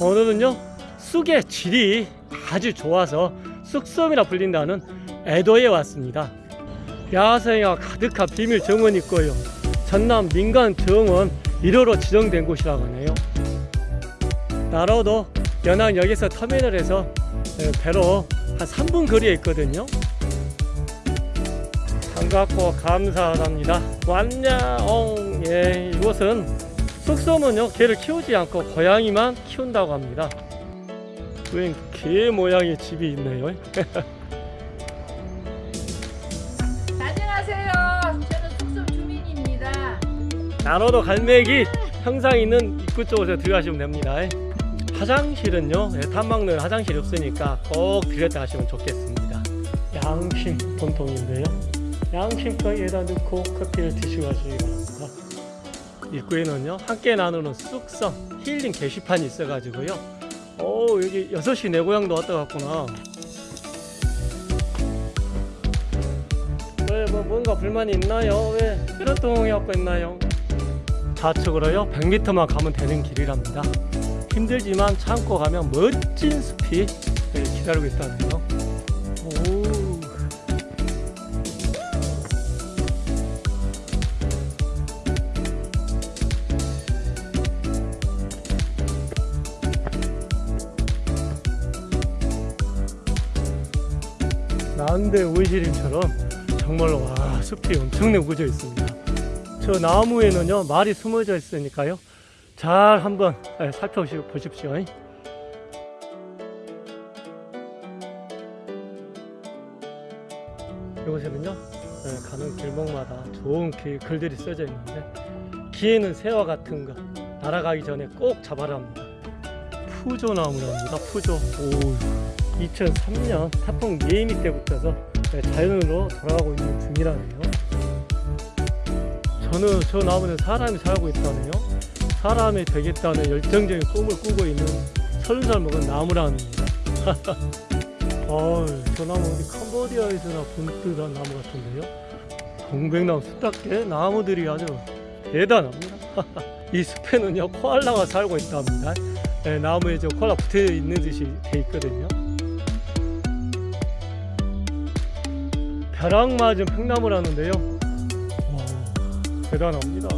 오늘은요 쑥의 질이 아주 좋아서 쑥섬이라 불린다는 애도에 왔습니다. 야생화 가득한 비밀 정원이 있고요. 전남 민간 정원 1호로 지정된 곳이라고 하네요. 나로도 연안역에서 터미널에서 에, 배로 한 3분 거리에 있거든요. 반갑고 감사합니다. 완냐옹. 예 이곳은 쑥섬은요 개를 키우지 않고 고양이만 키운다고 합니다. 웬개 모양의 집이 있네요. 안녕하세요. 저는 숙소 주민입니다. 나로도 갈매기 형상 있는 입구 쪽으로 들어가시면 됩니다. 화장실은요 예, 탐방로에 화장실이 없으니까 꼭 들렸다 하시면 좋겠습니다. 양심 본통인데요. 양심거에다 넣고 커피를 드시고 가시기 바랍니다 입구에는요 함께 나누는 쑥성 힐링 게시판이 있어 가지고요 오 여기 6시 내 고향도 왔다 갔구나 왜 뭐 뭔가 불만이 있나요? 왜 이렇동이 갖고 있나요? 좌측으로요 100m만 가면 되는 길이랍니다 힘들지만 참고 가면 멋진 숲이 네, 기다리고 있다네요 난데 온실임처럼 정말로 와 숲이 엄청나게 우거져 있습니다. 저 나무에는요 말이 숨어져 있으니까요. 잘 한번 예, 살펴보십시오. 이곳에는요 예, 가는 길목마다 좋은 길, 글들이 써져 있는데 기에는 새와 같은 거 날아가기 전에 꼭 잡아라 합니다. 푸조나무랍니다 푸조. 오 2003년 태풍 예미 때부터서 예, 자연으로 돌아가고 있는 중이라네요 저는 저 나무는 사람이 살고 있다네요. 사람이 되겠다는 열정적인 꿈을 꾸고 있는 서른 살 먹은 나무랍니다. 어우, 저 나무 어디 캄보디아에서나 본 듯한 나무 같은데요. 동백나무 숲답게 나무들이 아주 대단합니다. 이 숲에는요 코알라가 살고 있답니다. 네, 나무에 저 코알라 붙어 있는 듯이 돼 있거든요. 벼락 맞은 팽나무라는데요. 와, 대단합니다.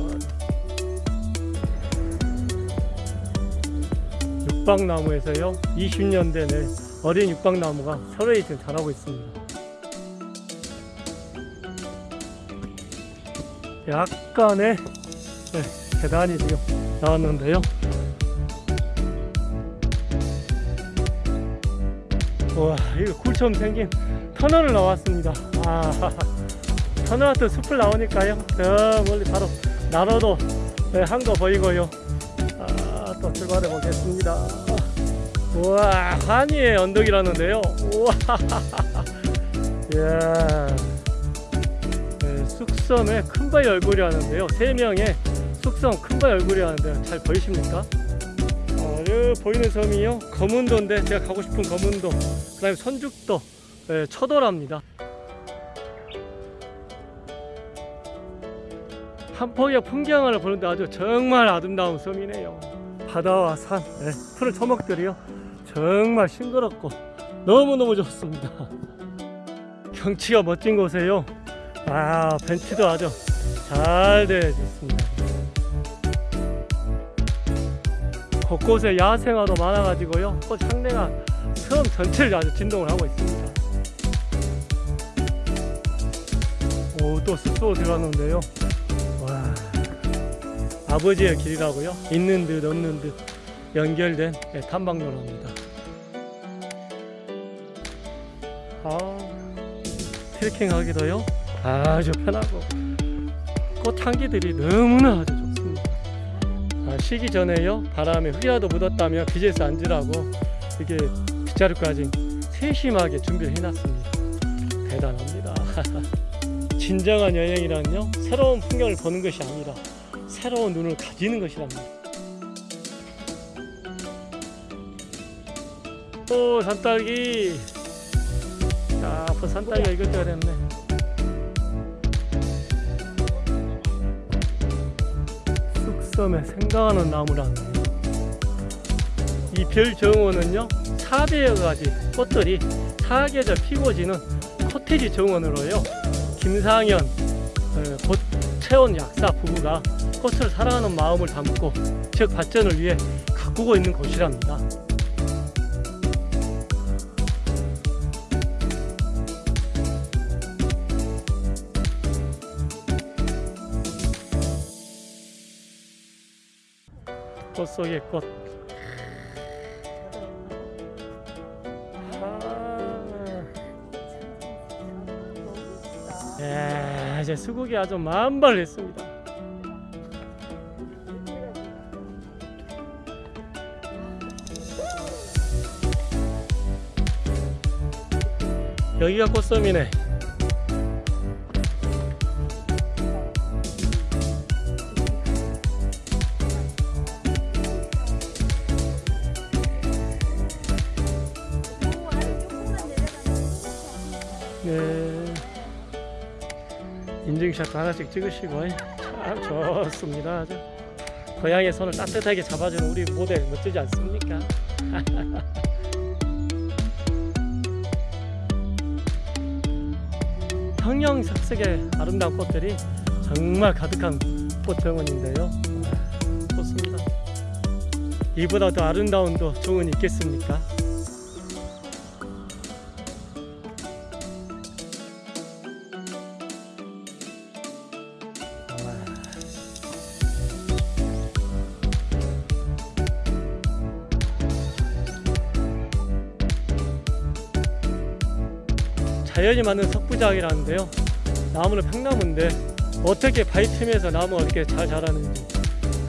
육박나무에서요 20년 내내 어린 육박나무가 서로에 지금 자라고 있습니다. 약간의 네, 계단이 지금 나왔는데요. 와, 이거 굴처럼 생긴 터널을 나왔습니다. 아, 같은 숲을 나오니까요. 저 멀리 바로 나로도 네, 한거 보이고요. 아, 또 출발해 보겠습니다. 우와, 한이의 언덕이라는데요. 우와, 이야. 네, 숙섬의 큰바위 얼굴이라는데요. 세 명의 숙섬 큰바위 얼굴이라는데 잘 보이십니까? 어, 보이는 섬이요. 검은도인데 제가 가고 싶은 검은도. 그 다음에 선죽도, 네, 처도랍니다. 한 폭의 풍경을 보는데 아주 정말 아름다운 섬이네요. 바다와 산, 네, 푸른 초목들이요. 정말 싱그럽고 너무너무 좋습니다. 경치가 멋진 곳에요. 아, 벤치도 아주 잘 되어 있습니다. 곳곳에 야생화도 많아가지고요. 꽃 향내가 섬 전체를 아주 진동을 하고 있습니다. 오, 또 숲으로 들어갔는데요. 와, 아버지의 길이라고요? 있는 듯 없는 듯 연결된 네, 탐방로랍니다. 아, 트레킹 하기도요 아주 편하고 꽃향기들이 너무나 아주 좋습니다. 아, 쉬기 전에요 바람에 휘라도 묻었다면 빚에서 앉으라고 이게 빗자루까지 세심하게 준비를 해놨습니다. 대단합니다. 진정한 여행이란요 새로운 풍경을 보는 것이 아니라 새로운 눈을 가지는 것이랍니다. 또 산딸기 자, 앞으로 산딸기가 이것저것 됐네. 쑥섬에 생강하는 나무라네. 이별 정원은요 400여 가지 꽃들이 사계절 피고 지는 코테지 정원으로요 김상현 어, 고채원 약사 부부가 꽃을 사랑하는 마음을 담고 지역 발전을 위해 가꾸고 있는 곳이랍니다. 꽃 속의 꽃. 아. 야, 이제 수국이 아주 만발했습니다. 여기가 꽃섬이네. 네. 인증샷 하나씩 찍으시고 참 좋습니다. 아주 고양이의 손을 따뜻하게 잡아주는 우리 모델 멋지지 않습니까? 형형색색의 아름다운 꽃들이 정말 가득한 꽃정원인데요. 아, 좋습니다. 이보다 더 아름다운 또 정원이 있겠습니까? 자연이 만든 석부작이라는데요. 나무는 평나무인데 어떻게 바위 틈에서 나무가 이렇게 잘 자라는지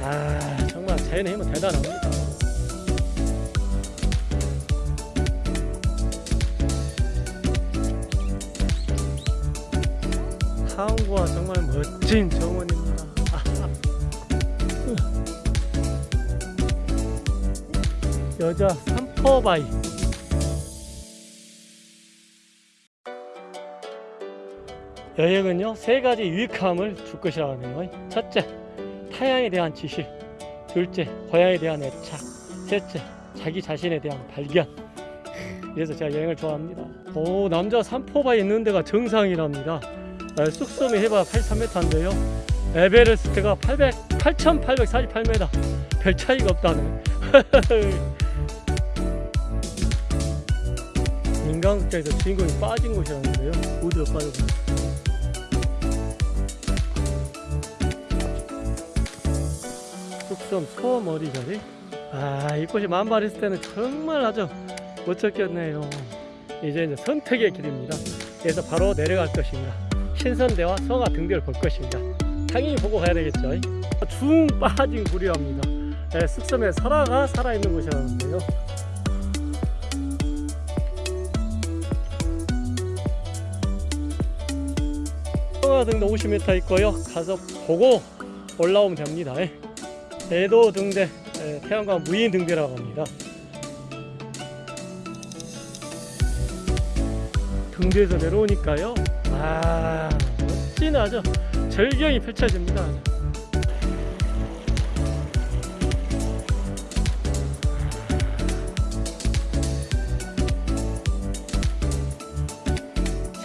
아 정말 자연의 힘은 대단합니다. 하원구와 정말 멋진 정원입니다. 여자 삼퍼바위 여행은요 세 가지 유익함을 줄 것이라고 하네요. 첫째, 타향에 대한 지식. 둘째, 고향에 대한 애착. 셋째, 자기 자신에 대한 발견. 그래서 제가 여행을 좋아합니다. 오 남자 삼포바에 있는 데가 정상이랍니다. 아, 쑥섬이 해봐 83m인데요. 에베레스트가 800, 8,848m. 별 차이가 없다네. 인간극장에서 주인공이 빠진 곳이었는데요. 어디로 빠졌나? 쑥섬 소머리 자리. 아, 이 꽃이 만발 했을 때는 정말 아주 멋졌겠네요. 이제 이제 선택의 길입니다. 그래서 바로 내려갈 것입니다. 신선대와 성화 등대를 볼 것입니다. 당연히 보고 가야 되겠죠. 중 빠진 구리입니다. 네, 쑥섬에 설화가 살아있는 곳이라는데요. 성화 등대 50m 있고요. 가서 보고 올라오면 됩니다. 대도 등대, 에, 태양광 무인 등대라고 합니다. 등대에서 내려오니까요. 아, 멋진 아주 절경이 펼쳐집니다.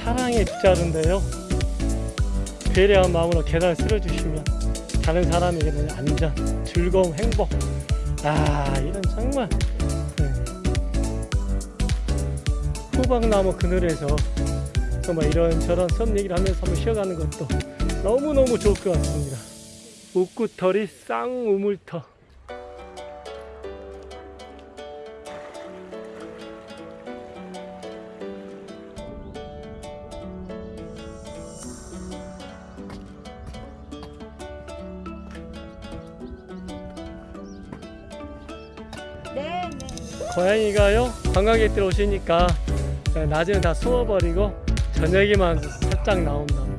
사랑의 빗자루인데요. 배려한 마음으로 계단을 쓸어주시면 다른 사람에게는 안전, 즐거움, 행복. 아, 이런 정말 네. 호박나무 그늘에서 정말 이런저런 선 얘기를 하면서 한번 쉬어가는 것도 너무너무 좋을 것 같습니다. 웃구털이 쌍우물터. 고양이가요 관광객들 오시니까 낮에는 다 숨어버리고 저녁에만 살짝 나온답니다.